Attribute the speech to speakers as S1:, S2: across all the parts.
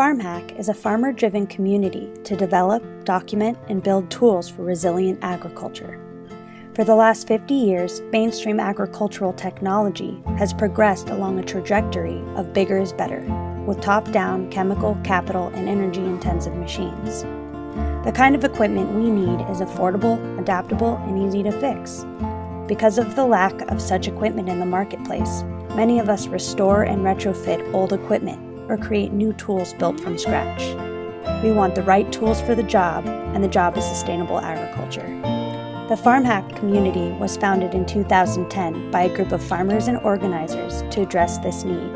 S1: Farm Hack is a farmer driven community to develop, document, and build tools for resilient agriculture. For the last 50 years, mainstream agricultural technology has progressed along a trajectory of bigger is better, with top down chemical, capital, and energy intensive machines. The kind of equipment we need is affordable, adaptable, and easy to fix. Because of the lack of such equipment in the marketplace, many of us restore and retrofit old equipment or create new tools built from scratch. We want the right tools for the job, and the job is sustainable agriculture. The Farm Hack community was founded in 2010 by a group of farmers and organizers to address this need.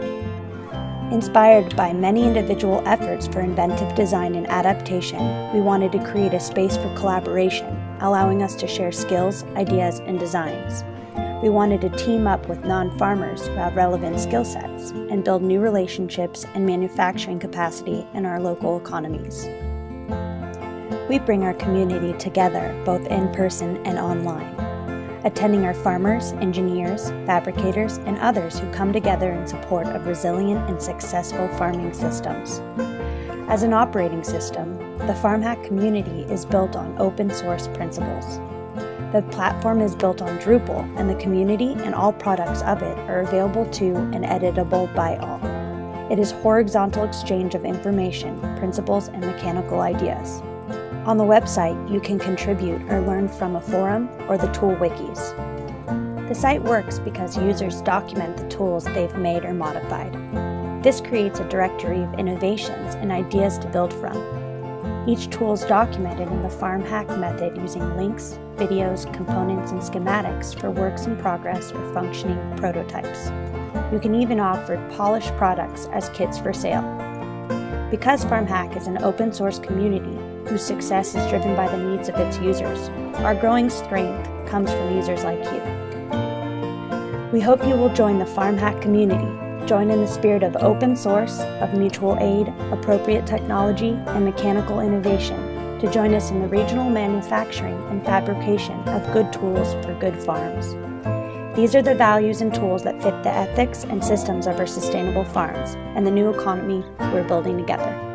S1: Inspired by many individual efforts for inventive design and adaptation, we wanted to create a space for collaboration, allowing us to share skills, ideas, and designs. We wanted to team up with non-farmers who have relevant skill sets and build new relationships and manufacturing capacity in our local economies. We bring our community together both in person and online, attending our farmers, engineers, fabricators, and others who come together in support of resilient and successful farming systems. As an operating system, the FarmHack community is built on open source principles. The platform is built on Drupal, and the community and all products of it are available to and editable by all. It is horizontal exchange of information, principles, and mechanical ideas. On the website, you can contribute or learn from a forum or the tool wikis. The site works because users document the tools they've made or modified. This creates a directory of innovations and ideas to build from. Each tool is documented in the farm hack method using links, videos, components, and schematics for works in progress or functioning prototypes. You can even offer polished products as kits for sale. Because FarmHack is an open source community whose success is driven by the needs of its users, our growing strength comes from users like you. We hope you will join the FarmHack community Join in the spirit of open source, of mutual aid, appropriate technology, and mechanical innovation to join us in the regional manufacturing and fabrication of good tools for good farms. These are the values and tools that fit the ethics and systems of our sustainable farms and the new economy we're building together.